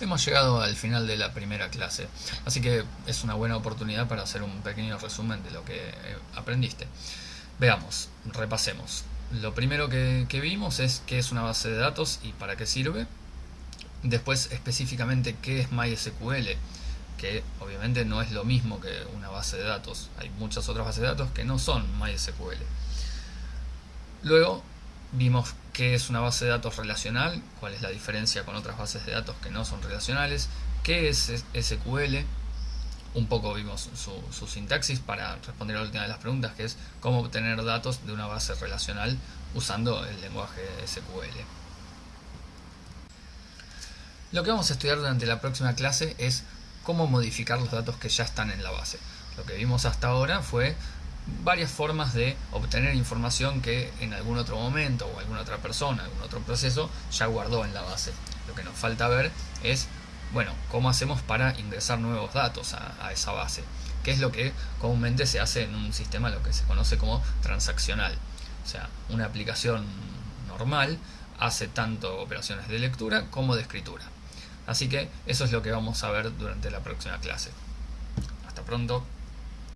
hemos llegado al final de la primera clase, así que es una buena oportunidad para hacer un pequeño resumen de lo que eh, aprendiste. Veamos, repasemos. Lo primero que, vimos es qué es una base de datos y para qué sirve. Después específicamente qué es MySQL, que obviamente no es lo mismo que una base de datos. Hay muchas otras bases de datos que no son MySQL. Luego vimos qué es una base de datos relacional, cuál es la diferencia con otras bases de datos que no son relacionales, qué es SQL, un poco vimos su, sintaxis para responder a la última de las preguntas, que es cómo obtener datos de una base relacional usando el lenguaje SQL. Lo que vamos a estudiar durante la próxima clase es cómo modificar los datos que ya están en la base. Lo que vimos hasta ahora fue varias formas de obtener información que en algún otro momento o alguna otra persona, algún otro proceso ya guardó en la base. Lo que nos falta ver es bueno, ¿cómo hacemos para ingresar nuevos datos a, esa base? ¿Qué es lo que comúnmente se hace en un sistema lo que se conoce como transaccional? O sea, una aplicación normal hace tanto operaciones de lectura como de escritura. Así que eso es lo que vamos a ver durante la próxima clase. Hasta pronto.